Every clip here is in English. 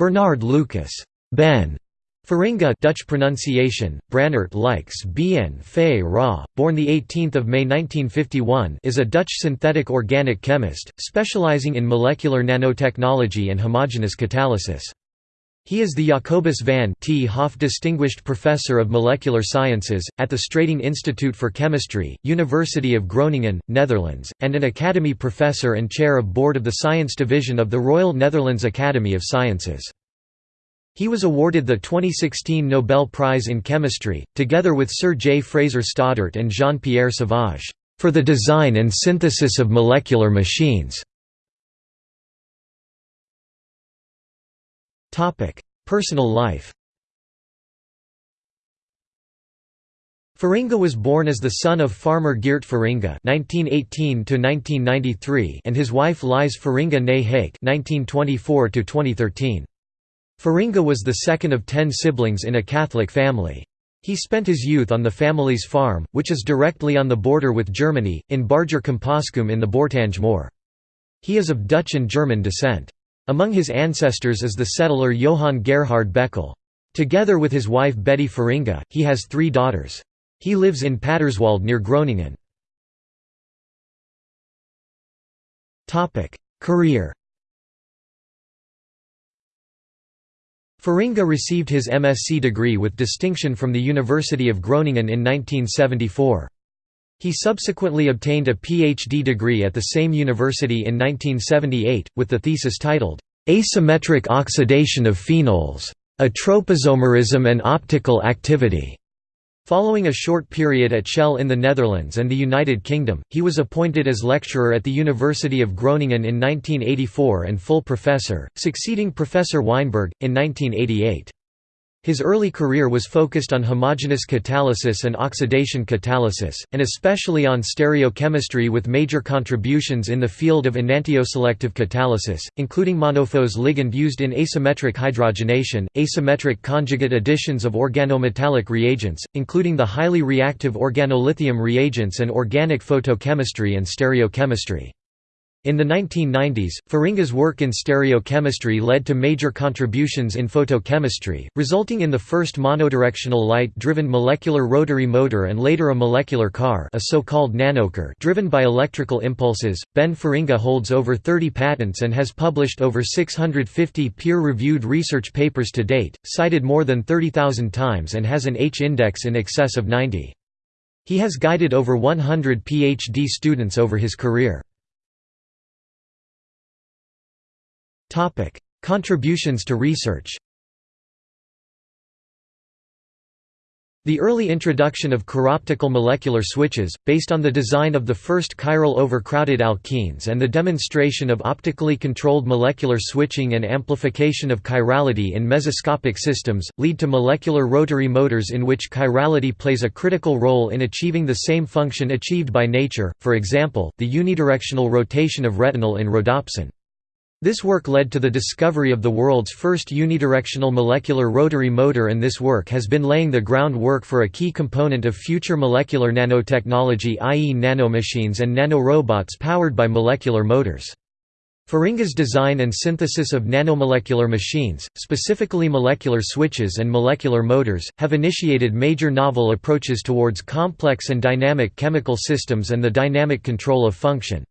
Bernard Lucas Ben Feringa Dutch pronunciation, Brannert Lykes Bien Fay Ra, born 18 May 1951 is a Dutch synthetic organic chemist, specializing in molecular nanotechnology and homogeneous catalysis. He is the Jacobus van 't Hoff Distinguished Professor of Molecular Sciences, at the Stratingh Institute for Chemistry, University of Groningen, Netherlands, and an Academy Professor and Chair of Board of the Science Division of the Royal Netherlands Academy of Sciences. He was awarded the 2016 Nobel Prize in Chemistry, together with Sir J. Fraser Stoddart and Jean-Pierre Sauvage, for the design and synthesis of molecular machines. Personal life Feringa was born as the son of farmer Geert Feringa (1918–1993) and his wife Lise Feringa née Hake (1924–2013). Feringa was the second of ten siblings in a Catholic family. He spent his youth on the family's farm, which is directly on the border with Germany, in Barger Compascuum in the Bourtange Moor. He is of Dutch and German descent. Among his ancestors is the settler Johann Gerhard Beckel. Together with his wife Betty Feringa, he has three daughters. He lives in Paterswolde near Groningen. Career Feringa received his MSc degree with distinction from the University of Groningen in 1974. He subsequently obtained a PhD degree at the same university in 1978, with the thesis titled, "'Asymmetric Oxidation of Phenols. A and Optical Activity". Following a short period at Shell in the Netherlands and the United Kingdom, he was appointed as lecturer at the University of Groningen in 1984 and full professor, succeeding Professor Wynberg, in 1988. His early career was focused on homogeneous catalysis and oxidation catalysis, and especially on stereochemistry with major contributions in the field of enantioselective catalysis, including MonoPhos ligand used in asymmetric hydrogenation, asymmetric conjugate additions of organometallic reagents, including the highly reactive organolithium reagents and organic photochemistry and stereochemistry. In the 1990s, Feringa's work in stereochemistry led to major contributions in photochemistry, resulting in the first monodirectional light-driven molecular rotary motor and later a molecular car a so-called nanocar driven by electrical impulses. Ben Feringa holds over 30 patents and has published over 650 peer-reviewed research papers to date, cited more than 30,000 times and has an H-index in excess of 90. He has guided over 100 PhD students over his career. Contributions to research The early introduction of chiroptical molecular switches, based on the design of the first chiral overcrowded alkenes and the demonstration of optically controlled molecular switching and amplification of chirality in mesoscopic systems, lead to molecular rotary motors in which chirality plays a critical role in achieving the same function achieved by nature, for example, the unidirectional rotation of retinal in rhodopsin. This work led to the discovery of the world's first unidirectional molecular rotary motor and this work has been laying the groundwork for a key component of future molecular nanotechnology i.e. nanomachines and nanorobots powered by molecular motors. Feringa's design and synthesis of nanomolecular machines, specifically molecular switches and molecular motors, have initiated major novel approaches towards complex and dynamic chemical systems and the dynamic control of function.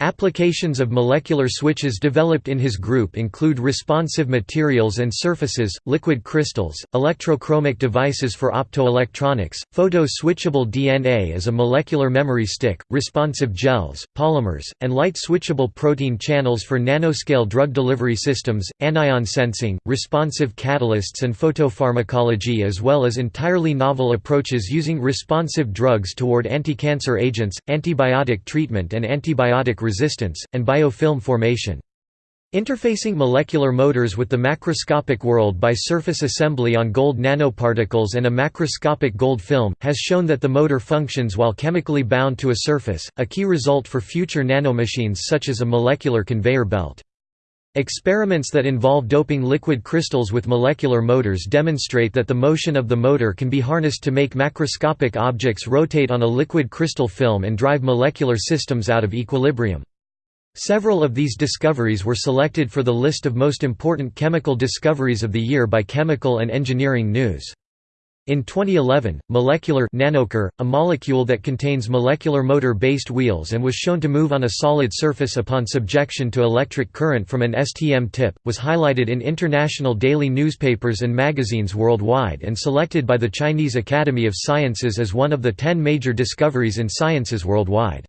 Applications of molecular switches developed in his group include responsive materials and surfaces, liquid crystals, electrochromic devices for optoelectronics, photo-switchable DNA as a molecular memory stick, responsive gels, polymers, and light-switchable protein channels for nanoscale drug delivery systems, anion sensing, responsive catalysts and photopharmacology as well as entirely novel approaches using responsive drugs toward anti-cancer agents, antibiotic treatment and antibiotic resistance, and biofilm formation. Interfacing molecular motors with the macroscopic world by surface assembly on gold nanoparticles and a macroscopic gold film, has shown that the motor functions while chemically bound to a surface, a key result for future nanomachines such as a molecular conveyor belt. Experiments that involve doping liquid crystals with molecular motors demonstrate that the motion of the motor can be harnessed to make macroscopic objects rotate on a liquid crystal film and drive molecular systems out of equilibrium. Several of these discoveries were selected for the list of most important chemical discoveries of the year by Chemical and Engineering News. In 2011, molecular nanocar, a molecule that contains molecular motor-based wheels and was shown to move on a solid surface upon subjection to electric current from an STM tip, was highlighted in international daily newspapers and magazines worldwide and selected by the Chinese Academy of Sciences as one of the ten major discoveries in sciences worldwide.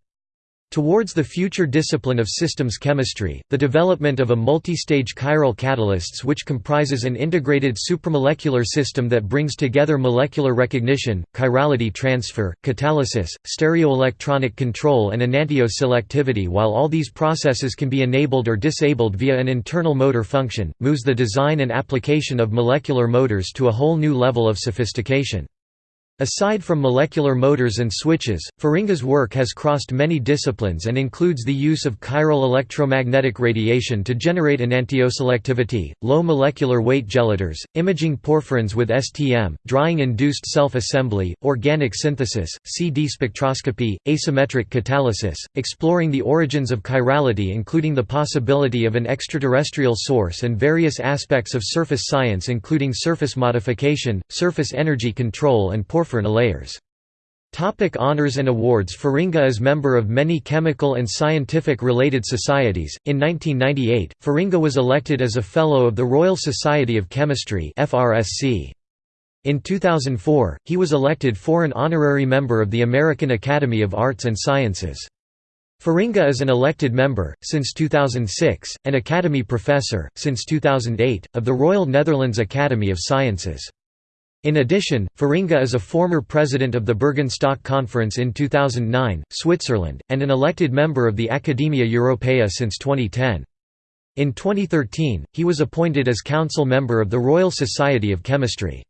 Towards the future discipline of systems chemistry, the development of a multi-stage chiral catalysts which comprises an integrated supramolecular system that brings together molecular recognition, chirality transfer, catalysis, stereoelectronic control and enantioselectivity while all these processes can be enabled or disabled via an internal motor function, moves the design and application of molecular motors to a whole new level of sophistication. Aside from molecular motors and switches, Feringa's work has crossed many disciplines and includes the use of chiral electromagnetic radiation to generate enantioselectivity, low molecular weight gelators, imaging porphyrins with STM, drying-induced self-assembly, organic synthesis, CD spectroscopy, asymmetric catalysis, exploring the origins of chirality including the possibility of an extraterrestrial source and various aspects of surface science including surface modification, surface energy control and porphyrin porphyrin layers. Topic honors and awards Feringa is member of many chemical and scientific related societies. In 1998, Feringa was elected as a Fellow of the Royal Society of Chemistry. In 2004, he was elected foreign honorary member of the American Academy of Arts and Sciences. Feringa is an elected member, since 2006, and Academy Professor, since 2008, of the Royal Netherlands Academy of Sciences. In addition, Feringa is a former president of the Bürgenstock Conference in 2009, Switzerland, and an elected member of the Academia Europaea since 2010. In 2013, he was appointed as council member of the Royal Society of Chemistry.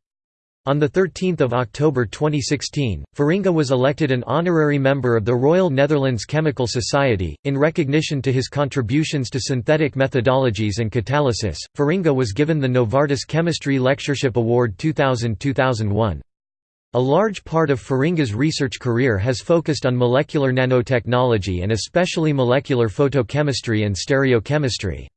On 13 October 2016, Feringa was elected an honorary member of the Royal Netherlands Chemical Society. In recognition to his contributions to synthetic methodologies and catalysis, Feringa was given the Novartis Chemistry Lectureship Award 2000 2001. A large part of Feringa's research career has focused on molecular nanotechnology and especially molecular photochemistry and stereochemistry.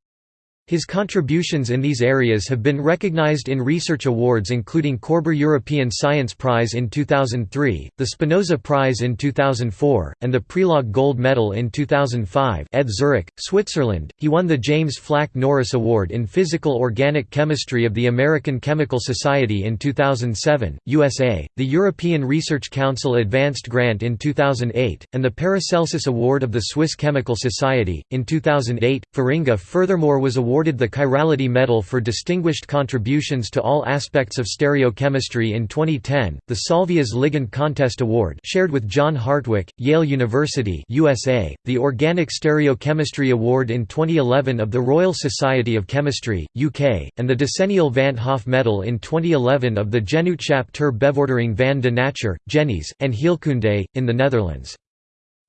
His contributions in these areas have been recognized in research awards including Korber European Science Prize in 2003, the Spinoza Prize in 2004, and the Prelog Gold Medal in 2005 ETH Zurich, Switzerland. He won the James Flack Norris Award in Physical Organic Chemistry of the American Chemical Society in 2007, USA, the European Research Council Advanced Grant in 2008, and the Paracelsus Award of the Swiss Chemical Society. In 2008, Feringa furthermore was awarded awarded the Chirality Medal for distinguished contributions to all aspects of stereochemistry in 2010, the Solvias Ligand Contest Award shared with John Hartwig, Yale University USA, the Organic Stereochemistry Award in 2011 of the Royal Society of Chemistry, UK, and the Decennial Van't Hoff Medal in 2011 of the Genootschap ter Bevordering van de Natuur, Genees, and Heelkunde, in the Netherlands.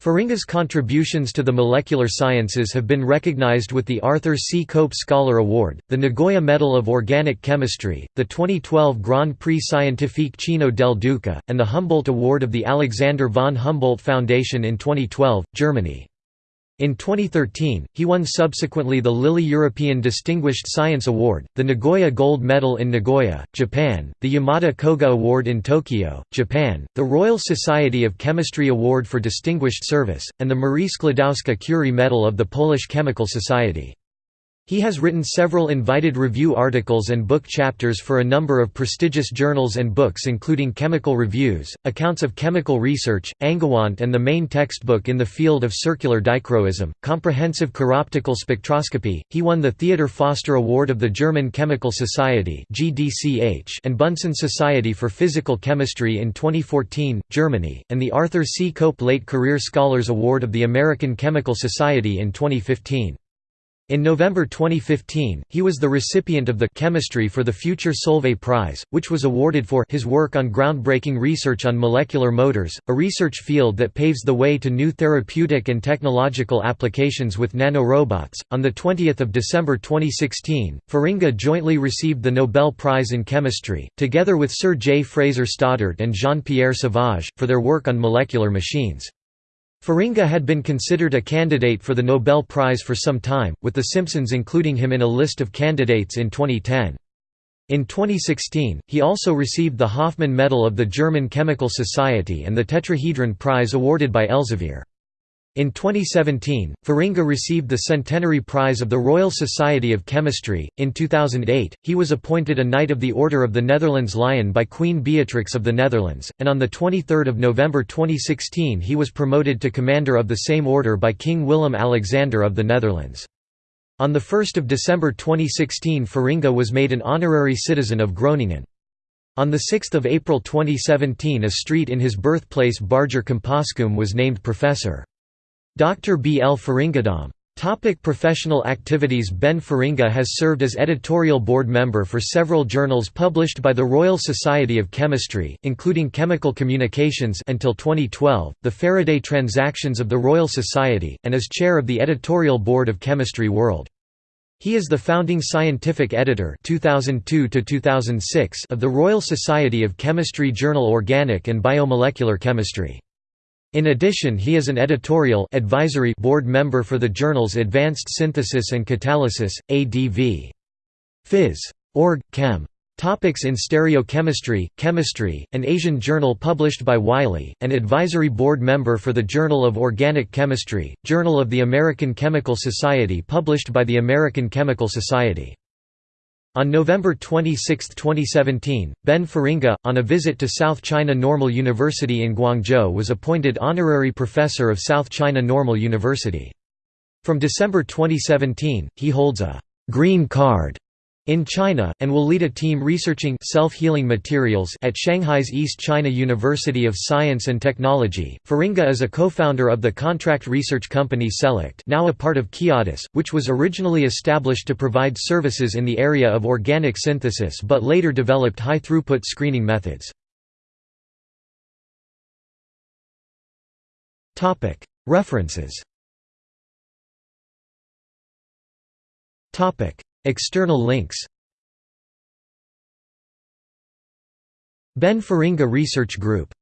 Feringa's contributions to the molecular sciences have been recognized with the Arthur C. Cope Scholar Award, the Nagoya Medal of Organic Chemistry, the 2012 Grand Prix Scientifique Cino del Duca, and the Humboldt Award of the Alexander von Humboldt Foundation in 2012, Germany. In 2013, he won subsequently the Lilly European Distinguished Science Award, the Nagoya Gold Medal in Nagoya, Japan, the Yamada Koga Award in Tokyo, Japan, the Royal Society of Chemistry Award for Distinguished Service, and the Marie Sklodowska-Curie Medal of the Polish Chemical Society. He has written several invited review articles and book chapters for a number of prestigious journals and books including Chemical Reviews, Accounts of Chemical Research, Angewandte and the main textbook in the field of circular dichroism, Comprehensive Chiroptical Spectroscopy. He won the Theodor Förster Award of the German Chemical Society and Bunsen Society for Physical Chemistry in 2014, Germany, and the Arthur C. Cope Late Career Scholars Award of the American Chemical Society in 2015. In November 2015, he was the recipient of the Chemistry for the Future Solvay Prize, which was awarded for his work on groundbreaking research on molecular motors, a research field that paves the way to new therapeutic and technological applications with nanorobots. On the 20th of December 2016, Feringa jointly received the Nobel Prize in Chemistry, together with Sir J. Fraser Stoddart and Jean-Pierre Sauvage, for their work on molecular machines. Feringa had been considered a candidate for the Nobel Prize for some time, with The Simpsons including him in a list of candidates in 2010. In 2016, he also received the Hoffmann Medal of the German Chemical Society and the Tetrahedron Prize awarded by Elsevier. In 2017, Feringa received the Centenary Prize of the Royal Society of Chemistry. In 2008, he was appointed a Knight of the Order of the Netherlands Lion by Queen Beatrix of the Netherlands, and on 23 November 2016 he was promoted to Commander of the same order by King Willem-Alexander of the Netherlands. On 1 December 2016 Feringa was made an honorary citizen of Groningen. On 6 April 2017 a street in his birthplace Barger Compascuum was named Professor. Dr. B. L. Feringadom. Topic professional activities Ben Feringa has served as editorial board member for several journals published by the Royal Society of Chemistry, including Chemical Communications until 2012, the Faraday Transactions of the Royal Society, and as chair of the editorial board of Chemistry World. He is the founding scientific editor 2002 of the Royal Society of Chemistry journal Organic and Biomolecular Chemistry. In addition he is an editorial advisory board member for the journals Advanced Synthesis and Catalysis, ADV. Phys. Org. Chem. Topics in Stereochemistry, Chemistry, an Asian journal published by Wiley, an advisory board member for the Journal of Organic Chemistry, Journal of the American Chemical Society published by the American Chemical Society. On November 26, 2017, Ben Feringa, on a visit to South China Normal University in Guangzhou was appointed honorary professor of South China Normal University. From December 2017, he holds a «green card» in China, and will lead a team researching self-healing materials at Shanghai's East China University of Science and Technology. Feringa is a co-founder of the contract research company Select, now a part of Kiadis, which was originally established to provide services in the area of organic synthesis but later developed high-throughput screening methods. Topic: References. Topic: External links Ben Feringa Research Group